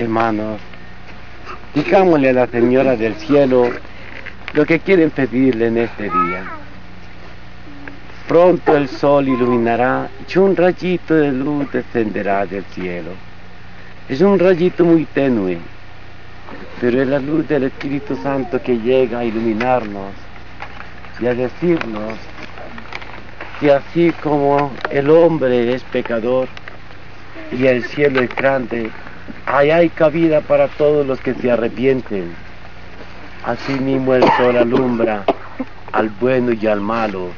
hermanos, digámosle a la Señora del Cielo lo que quieren pedirle en este día. Pronto el sol iluminará y un rayito de luz descenderá del cielo. Es un rayito muy tenue, pero es la luz del Espíritu Santo que llega a iluminarnos y a decirnos que así como el hombre es pecador y el cielo es grande, ahí hay cabida para todos los que se arrepienten. Asimismo el sol alumbra al bueno y al malo,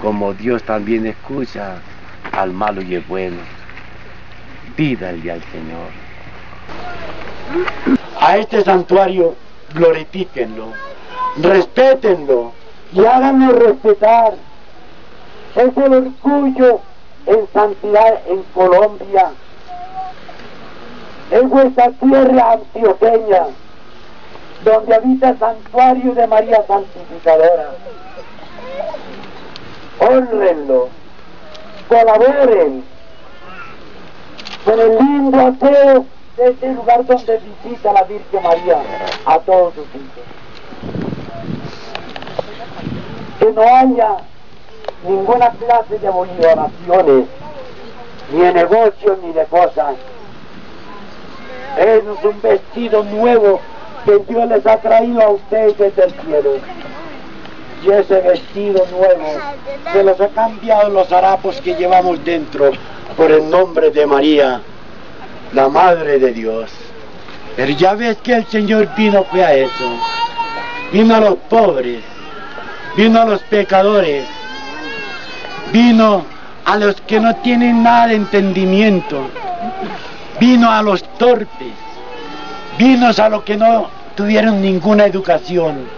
como Dios también escucha al malo y el bueno. Pídale al Señor. A este santuario glorifíquenlo, respétenlo y háganlo respetar. Es el orgullo en santidad en Colombia. Es vuestra tierra antioqueña, donde habita el santuario de María Santificadora. Honrenlo, colaboren con el lindo aseo de este lugar donde visita la Virgen María a todos sus hijos. Que no haya ninguna clase de oraciones, ni de negocios, ni de cosas. Es un vestido nuevo que Dios les ha traído a ustedes desde el cielo. Y ese vestido nuevo se los ha cambiado los harapos que llevamos dentro por el nombre de María, la Madre de Dios. Pero ya ves que el Señor vino fue a eso. Vino a los pobres, vino a los pecadores, vino a los que no tienen nada de entendimiento, vino a los torpes, vino a los que no tuvieron ninguna educación.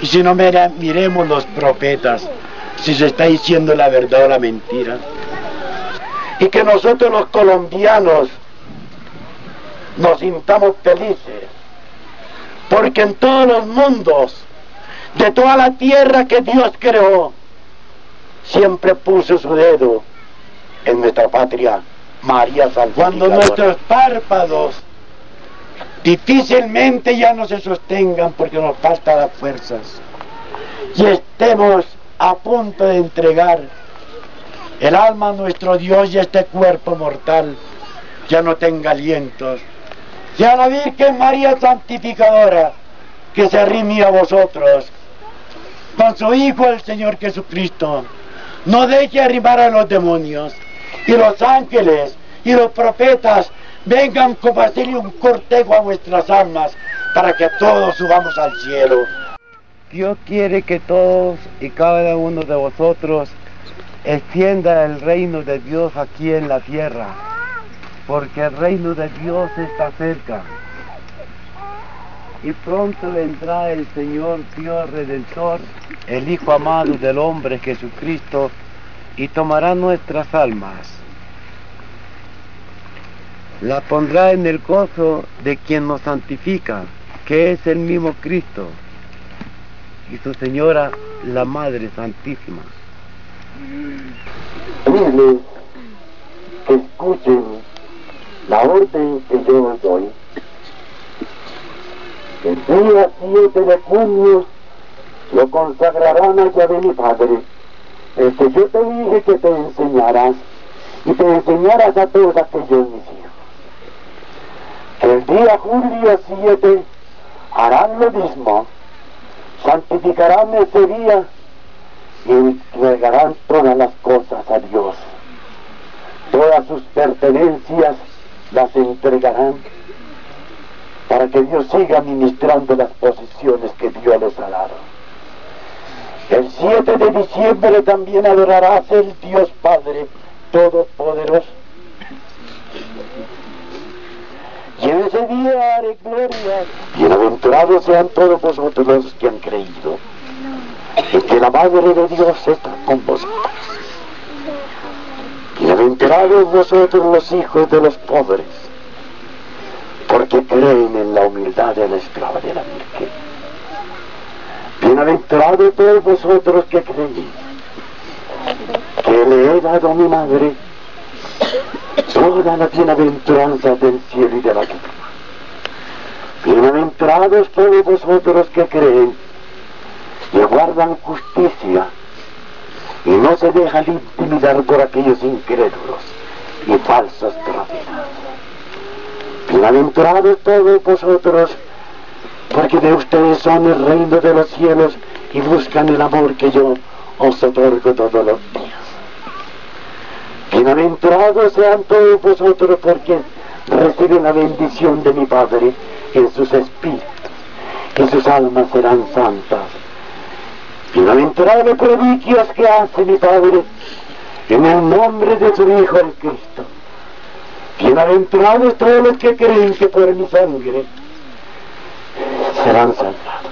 Y si no miremos los profetas, si se está diciendo la verdad o la mentira. Y que nosotros los colombianos nos sintamos felices, porque en todos los mundos, de toda la tierra que Dios creó, siempre puso su dedo en nuestra patria, María San Cuando nuestros párpados difícilmente ya no se sostengan porque nos faltan las fuerzas y estemos a punto de entregar el alma a nuestro Dios y este cuerpo mortal ya no tenga alientos. Ya la Virgen María Santificadora que se arrime a vosotros. Con su Hijo el Señor Jesucristo no deje arrimar a los demonios y los ángeles y los profetas vengan como hacerle un cortejo a vuestras almas para que todos subamos al cielo. Dios quiere que todos y cada uno de vosotros extienda el reino de Dios aquí en la tierra, porque el reino de Dios está cerca. Y pronto vendrá el Señor Dios Redentor, el Hijo amado del hombre Jesucristo, y tomará nuestras almas. La pondrá en el gozo de quien nos santifica, que es el mismo Cristo, y su Señora, la Madre Santísima. Dile que escuchen la orden que yo os doy. El día 7 de junio lo consagrarán a Yahvé mi Padre, que yo te dije que te enseñarás y te enseñarás a todos aquellos mis hijos. El día julio 7 harán lo mismo, santificarán ese día y entregarán todas las cosas a Dios. Todas sus pertenencias las entregarán para que Dios siga ministrando las posiciones que Dios les ha dado. El 7 de diciembre también adorarás el Dios Padre Todopoderoso. Y en ese día haré gloria. Bienaventurados sean todos vosotros los que han creído. Y que la Madre de Dios está con vosotros. Bienaventurados vosotros los hijos de los pobres, porque creen en la humildad de la esclava de la Virgen. Bienaventurados todos vosotros que creéis, que le he dado a mi madre toda la bienaventuranza del cielo y de la tierra. Bienaventurados todos vosotros que creen y guardan justicia y no se dejan intimidar por aquellos incrédulos y falsos profetas. Bienaventurados todos vosotros, porque de ustedes son el reino de los cielos y buscan el amor que yo os otorgo todos los días. Bienaventurados sean todos vosotros porque reciben la bendición de mi Padre en sus espíritus y sus almas serán santas. Bienaventurado prediquios que hace mi Padre en el nombre de su Hijo el Cristo. Bienaventurados todos los que creen que por mi sangre serán salvados.